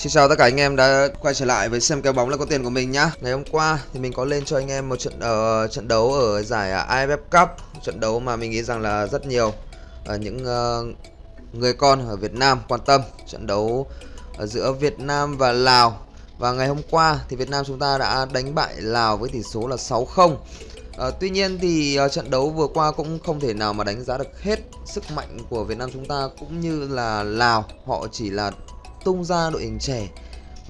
Xin chào tất cả anh em đã quay trở lại với xem kèo bóng là có tiền của mình nhá. Ngày hôm qua thì mình có lên cho anh em một trận ở uh, trận đấu ở giải à, AFF Cup, trận đấu mà mình nghĩ rằng là rất nhiều uh, những uh, người con ở Việt Nam quan tâm, trận đấu ở giữa Việt Nam và Lào. Và ngày hôm qua thì Việt Nam chúng ta đã đánh bại Lào với tỷ số là 6-0. À, tuy nhiên thì uh, trận đấu vừa qua cũng không thể nào mà đánh giá được hết sức mạnh của Việt Nam chúng ta cũng như là Lào họ chỉ là tung ra đội hình trẻ.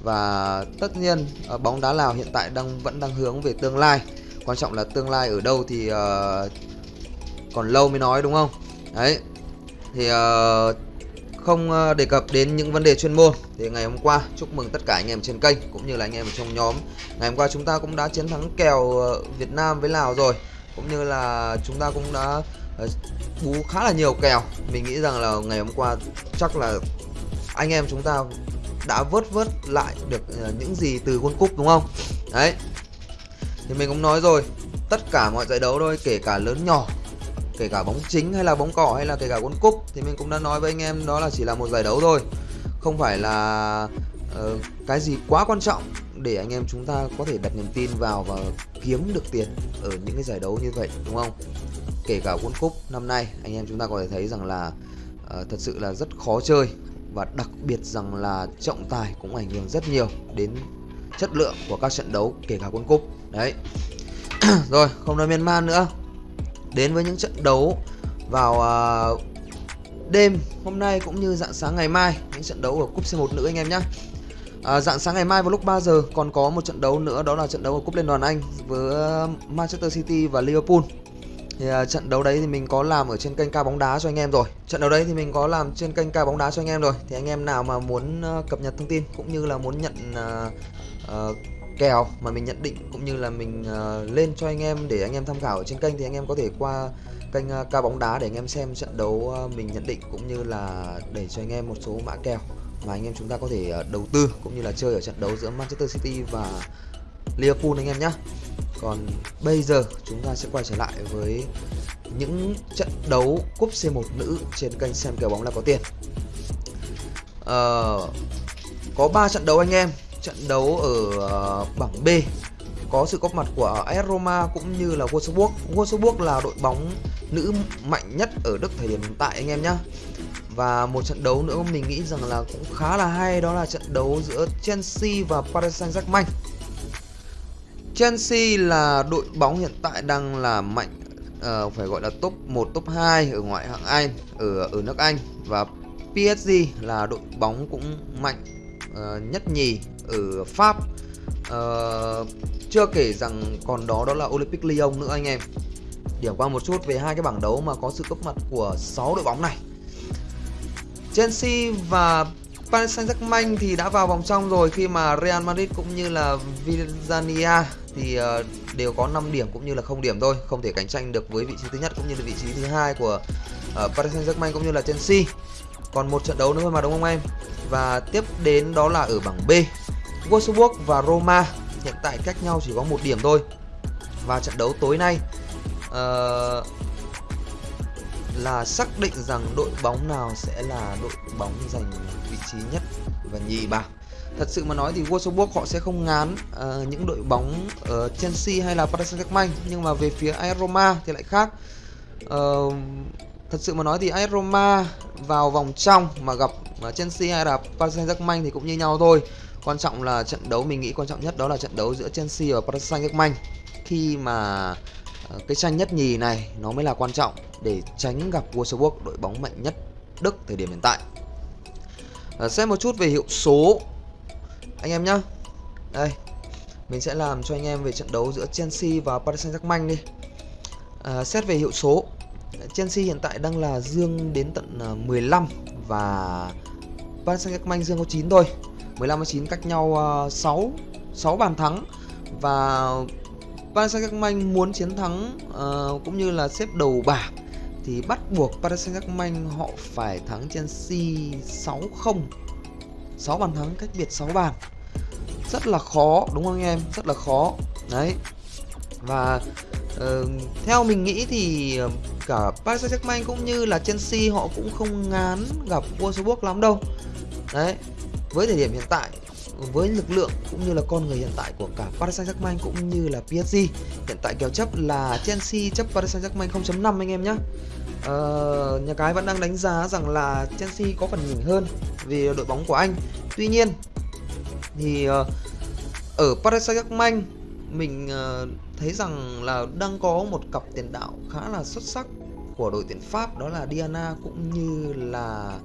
Và tất nhiên ờ, bóng đá Lào hiện tại đang vẫn đang hướng về tương lai. Quan trọng là tương lai ở đâu thì uh, còn lâu mới nói đúng không? Đấy. Thì uh, không đề cập đến những vấn đề chuyên môn thì ngày hôm qua chúc mừng tất cả anh em trên kênh cũng như là anh em trong nhóm. Ngày hôm qua chúng ta cũng đã chiến thắng kèo Việt Nam với Lào rồi. Cũng như là chúng ta cũng đã bú khá là nhiều kèo. Mình nghĩ rằng là ngày hôm qua chắc là anh em chúng ta đã vớt vớt lại được ờ, những gì từ World Cup đúng không? Đấy. Thì mình cũng nói rồi, tất cả mọi giải đấu thôi, kể cả lớn nhỏ, kể cả bóng chính hay là bóng cỏ hay là kể cả World Cup thì mình cũng đã nói với anh em đó là chỉ là một giải đấu thôi. Không phải là uh, cái gì quá quan trọng để anh em chúng ta có thể đặt niềm tin vào và kiếm được tiền ở những cái giải đấu như vậy đúng không? Kể cả World Cup năm nay anh em chúng ta có thể thấy rằng là uh, thật sự là rất khó chơi và đặc biệt rằng là trọng tài cũng ảnh hưởng rất nhiều đến chất lượng của các trận đấu kể cả quân cúp. Đấy. Rồi không nói miên man nữa. Đến với những trận đấu vào uh, đêm hôm nay cũng như dạng sáng ngày mai những trận đấu ở cúp C1 nữ anh em nhé à, dạng sáng ngày mai vào lúc 3 giờ còn có một trận đấu nữa đó là trận đấu ở cúp liên đoàn Anh với Manchester City và Liverpool thì uh, trận đấu đấy thì mình có làm ở trên kênh ca bóng đá cho anh em rồi trận đấu đấy thì mình có làm trên kênh ca bóng đá cho anh em rồi thì anh em nào mà muốn uh, cập nhật thông tin cũng như là muốn nhận uh, uh, kèo mà mình nhận định cũng như là mình uh, lên cho anh em để anh em tham khảo ở trên kênh thì anh em có thể qua kênh uh, ca bóng đá để anh em xem trận đấu uh, mình nhận định cũng như là để cho anh em một số mã kèo mà anh em chúng ta có thể uh, đầu tư cũng như là chơi ở trận đấu giữa Manchester City và Liverpool anh em nhé còn bây giờ chúng ta sẽ quay trở lại với những trận đấu cúp C1 nữ trên kênh xem kèo bóng là có tiền uh, có 3 trận đấu anh em trận đấu ở uh, bảng B có sự góp mặt của AS Roma cũng như là Wolfsburg. Wolfsburg là đội bóng nữ mạnh nhất ở Đức thời điểm hiện tại anh em nhé. Và một trận đấu nữa mình nghĩ rằng là cũng khá là hay đó là trận đấu giữa Chelsea và Paris Saint-Germain. Chelsea là đội bóng hiện tại đang là mạnh uh, phải gọi là top 1 top 2 ở ngoại hạng Anh ở ở nước Anh và PSG là đội bóng cũng mạnh uh, nhất nhì ở Pháp. Uh, chưa kể rằng còn đó đó là Olympic Lyon nữa anh em. Điểm qua một chút về hai cái bảng đấu mà có sự góp mặt của 6 đội bóng này. Chelsea và Paris Saint-Germain thì đã vào vòng trong rồi khi mà Real Madrid cũng như là Villarreal thì ờ, đều có 5 điểm cũng như là không điểm thôi, không thể cạnh tranh được với vị trí thứ nhất cũng như là vị trí thứ hai của ờ, Paris Saint-Germain cũng như là Chelsea. Còn một trận đấu nữa mà đúng không em? Và tiếp đến đó là ở bảng B. Wolfsburg và Roma hiện tại cách nhau chỉ có một điểm thôi. Và trận đấu tối nay uh, là xác định rằng đội bóng nào sẽ là đội bóng giành vị trí nhất và nhì bảng thật sự mà nói thì Wolfsburg họ sẽ không ngán uh, những đội bóng ở Chelsea hay là Paris Saint-Germain. Nhưng mà về phía AS Roma thì lại khác. Uh, thật sự mà nói thì AS Roma vào vòng trong mà gặp ờ, Chelsea hay là Paris Saint-Germain thì cũng như nhau thôi. Quan trọng là trận đấu mình nghĩ quan trọng nhất đó là trận đấu giữa Chelsea và Paris Saint-Germain. Khi mà uh, cái tranh nhất nhì này nó mới là quan trọng để tránh gặp Wolfsburg đội bóng mạnh nhất Đức thời điểm hiện tại. Uh, xem một chút về hiệu số anh em nhá. Đây mình sẽ làm cho anh em về trận đấu giữa Chelsea và Paris Saint-Germain đi. À, xét về hiệu số Chelsea hiện tại đang là dương đến tận à, 15 và Paris Saint-Germain dương có 9 thôi. 15 và 9 cách nhau à, 6 6 bàn thắng và Paris Saint-Germain muốn chiến thắng uh, cũng như là xếp đầu bảng thì bắt buộc Paris Saint-Germain họ phải thắng Chelsea 6-0 6 bàn thắng cách biệt 6 bàn. Rất là khó đúng không anh em? Rất là khó. Đấy. Và uh, theo mình nghĩ thì ờ, cả Paris Saint-Germain cũng như là Chelsea họ cũng không ngán gặp Wolfsburg lắm đâu. Đấy. Với thời điểm hiện tại với lực lượng cũng như là con người hiện tại của cả Paris Saint-Germain cũng như là PSG hiện tại kèo chấp là Chelsea chấp Paris Saint-Germain 0.5 anh em nhé Ờ, nhà cái vẫn đang đánh giá rằng là Chelsea có phần nhỉnh hơn vì đội bóng của anh. Tuy nhiên thì uh, ở Paris Saint-Germain mình uh, thấy rằng là đang có một cặp tiền đạo khá là xuất sắc của đội tuyển Pháp đó là Diana cũng như là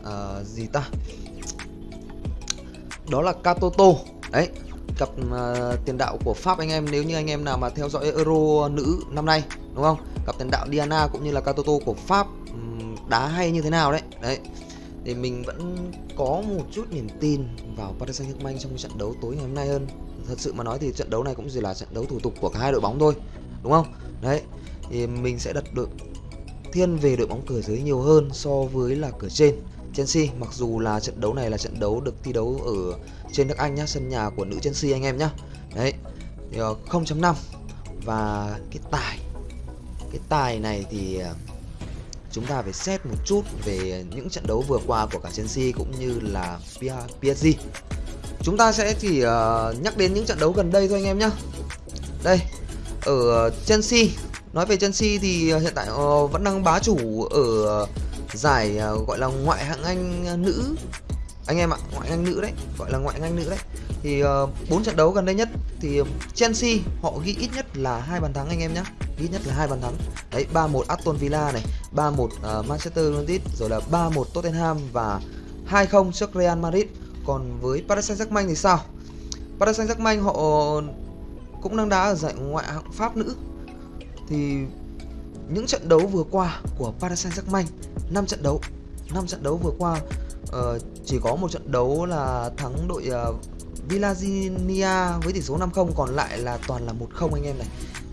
uh, gì ta? Đó là Katoto. Đấy cặp uh, tiền đạo của Pháp anh em nếu như anh em nào mà theo dõi Euro nữ năm nay đúng không? Cặp tiền đạo Diana cũng như là Katoto của Pháp đá hay như thế nào đấy. Đấy, thì mình vẫn có một chút niềm tin vào Paris Saint-Germain trong trận đấu tối ngày hôm nay hơn. Thật sự mà nói thì trận đấu này cũng chỉ là trận đấu thủ tục của cả hai đội bóng thôi, đúng không? Đấy, thì mình sẽ đặt đội, thiên về đội bóng cửa dưới nhiều hơn so với là cửa trên. Chelsea, mặc dù là trận đấu này là trận đấu được thi đấu ở trên nước Anh nhá, sân nhà của nữ Chelsea anh em nhá. Đấy 0.5 ờ, và cái tài cái tài này thì ờ, chúng ta phải xét một chút về những trận đấu vừa qua của cả Chelsea cũng như là PSG chúng ta sẽ chỉ ờ, nhắc đến những trận đấu gần đây thôi anh em nhá. Đây, ở Chelsea, nói về Chelsea thì ờ, hiện tại vẫn đang bá chủ ở giải gọi là ngoại hạng Anh nữ. Anh em ạ, ngoại hạng Anh nữ đấy, gọi là ngoại hạng Anh nữ đấy. Thì bốn trận đấu gần đây nhất thì Chelsea họ ghi ít nhất là hai bàn thắng anh em nhé ít nhất là hai bàn thắng. Đấy 3-1 Aston Villa này 3-1 uh, ờ, Manchester United rồi là 3-1 Tottenham và 2-0 trước Real Madrid. Còn với Paris Saint-Germain thì sao? Paris Saint-Germain họ cũng đang đá ở giải ngoại hạng Pháp nữ. Thì những trận đấu vừa qua của Paris Saint-Germain 5 trận đấu 5 trận đấu vừa qua uh, chỉ có một trận đấu là thắng đội ờ, uh, Villazinia với tỷ số 5-0 còn lại là toàn là 1-0 anh em này.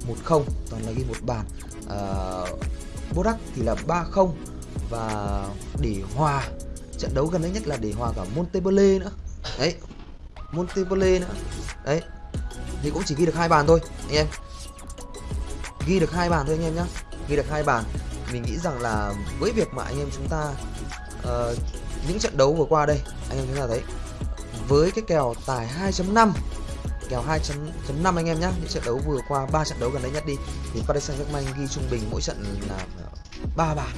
1-0 toàn là ghi một bàn. Ờ, à, Bodak thì là 3-0 và để hòa trận đấu gần đây nhất là để hòa cả Montpellier nữa. Đấy Montpellier nữa. Đấy thì cũng chỉ ghi được hai bàn thôi anh em. Ghi được hai bàn thôi anh em nhá. Ghi được hai bàn. Mình nghĩ rằng là với việc mà anh em chúng ta uh, những trận đấu vừa qua đây anh em chúng ta thấy với cái kèo tài 2.5 kèo 2.5 anh em nhé những trận đấu vừa qua, ba trận đấu gần đây nhất đi. Thì Paris Saint-Germain ghi trung bình mỗi trận là ba bàn.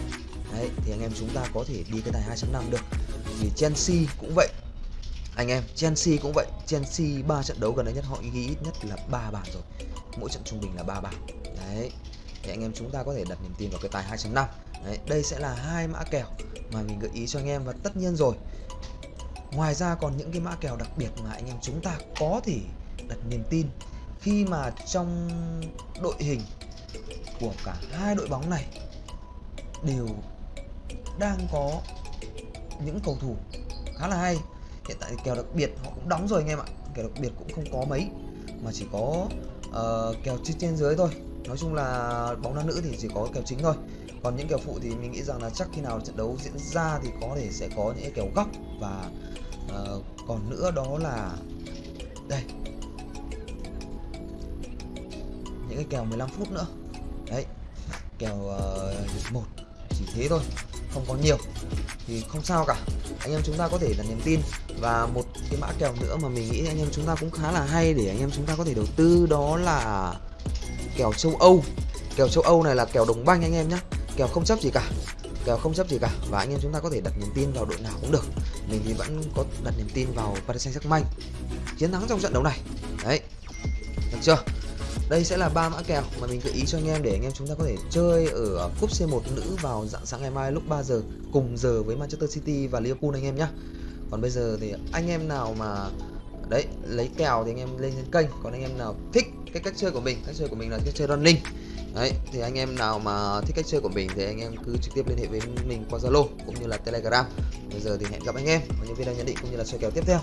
Đấy, thì anh em chúng ta có thể đi cái tài 2.5 được. Thì Chelsea cũng vậy. Anh em, Chelsea cũng vậy. Chelsea ba trận đấu gần đây nhất, họ ghi ít nhất là ba bàn rồi. Mỗi trận trung bình là ba bàn. Đấy, thì anh em chúng ta có thể đặt niềm tin vào cái tài 2.5 đấy, đây sẽ là hai mã kèo mà mình gợi ý cho anh em và tất nhiên rồi. Ngoài ra còn những cái mã kèo đặc biệt mà anh em chúng ta có thể đặt niềm tin khi mà trong đội hình của cả hai đội bóng này đều đang có những cầu thủ khá là hay. Hiện tại kèo đặc biệt họ cũng đóng rồi anh em ạ. Kèo đặc biệt cũng không có mấy mà chỉ có uh, kèo trên trên dưới thôi. Nói chung là bóng đá nữ thì chỉ có kèo chính thôi. Còn những kèo phụ thì mình nghĩ rằng là chắc khi nào trận đấu diễn ra thì có thể sẽ có những kèo góc và uh, còn nữa đó là đây cái kèo 15 phút nữa. Đấy kèo uh, một chỉ thế thôi không có nhiều. Thì không sao cả. Anh em chúng ta có thể là niềm tin. Và một cái mã kèo nữa mà mình nghĩ anh em chúng ta cũng khá là hay để anh em chúng ta có thể đầu tư đó là kèo châu Âu. Kèo châu Âu này là kèo đồng banh anh em nhé kèo không chấp gì cả. Kèo không chấp gì cả. Và anh em chúng ta có thể đặt niềm tin vào đội nào cũng được. Mình thì vẫn có đặt niềm tin vào Paris Saint-Germain. Chiến thắng trong trận đấu này. Đấy. Được chưa? Đây sẽ là ba mã kèo mà mình gợi ý cho anh em để anh em chúng ta có thể chơi ở cúp C1 nữ vào dạng sáng ngày mai lúc 3 giờ cùng giờ với Manchester City và Liverpool anh em nhé còn bây giờ thì anh em nào mà, đấy, lấy kèo thì anh em lên trên kênh. Còn anh em nào thích cái cách chơi của mình, cách chơi của mình là cách chơi running. Đấy, thì anh em nào mà thích cách chơi của mình thì anh em cứ trực tiếp liên hệ với mình qua zalo cũng như là telegram. Bây giờ thì hẹn gặp anh em ở những video nhận định cũng như là soi kèo tiếp theo.